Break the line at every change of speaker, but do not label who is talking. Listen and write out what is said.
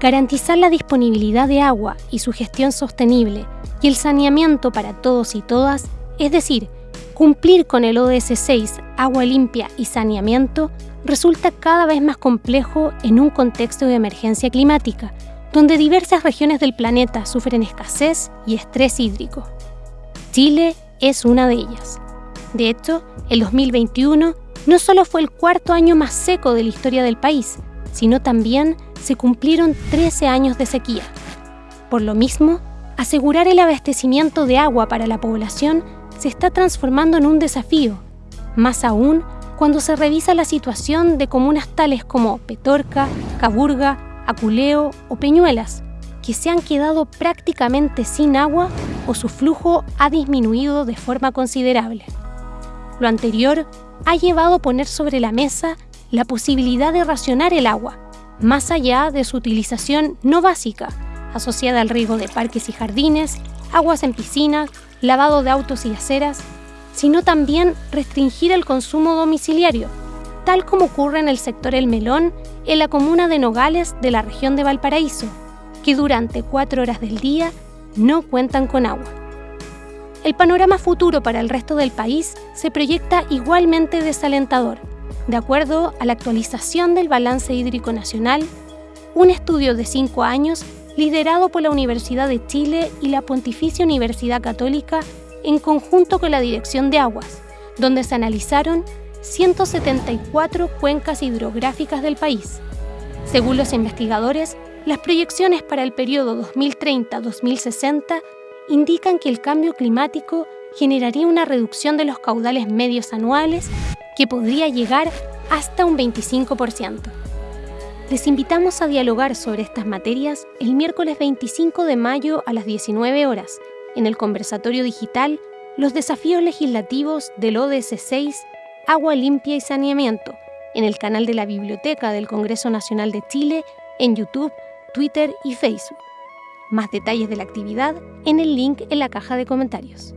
garantizar la disponibilidad de agua y su gestión sostenible y el saneamiento para todos y todas, es decir, cumplir con el ODS 6, agua limpia y saneamiento, resulta cada vez más complejo en un contexto de emergencia climática, donde diversas regiones del planeta sufren escasez y estrés hídrico. Chile es una de ellas. De hecho, el 2021 no solo fue el cuarto año más seco de la historia del país, sino también se cumplieron 13 años de sequía. Por lo mismo, asegurar el abastecimiento de agua para la población se está transformando en un desafío, más aún cuando se revisa la situación de comunas tales como Petorca, Caburga, Aculeo o Peñuelas, que se han quedado prácticamente sin agua o su flujo ha disminuido de forma considerable. Lo anterior ha llevado a poner sobre la mesa la posibilidad de racionar el agua, más allá de su utilización no básica, asociada al riego de parques y jardines, aguas en piscinas, lavado de autos y aceras, sino también restringir el consumo domiciliario, tal como ocurre en el sector El Melón, en la comuna de Nogales de la región de Valparaíso, que durante cuatro horas del día no cuentan con agua. El panorama futuro para el resto del país se proyecta igualmente desalentador. De acuerdo a la actualización del Balance Hídrico Nacional, un estudio de cinco años liderado por la Universidad de Chile y la Pontificia Universidad Católica en conjunto con la Dirección de Aguas, donde se analizaron 174 cuencas hidrográficas del país. Según los investigadores, las proyecciones para el periodo 2030-2060 indican que el cambio climático generaría una reducción de los caudales medios anuales que podría llegar hasta un 25%. Les invitamos a dialogar sobre estas materias el miércoles 25 de mayo a las 19 horas en el conversatorio digital Los desafíos legislativos del ODS 6, Agua limpia y saneamiento, en el canal de la Biblioteca del Congreso Nacional de Chile, en YouTube, Twitter y Facebook. Más detalles de la actividad en el link en la caja de comentarios.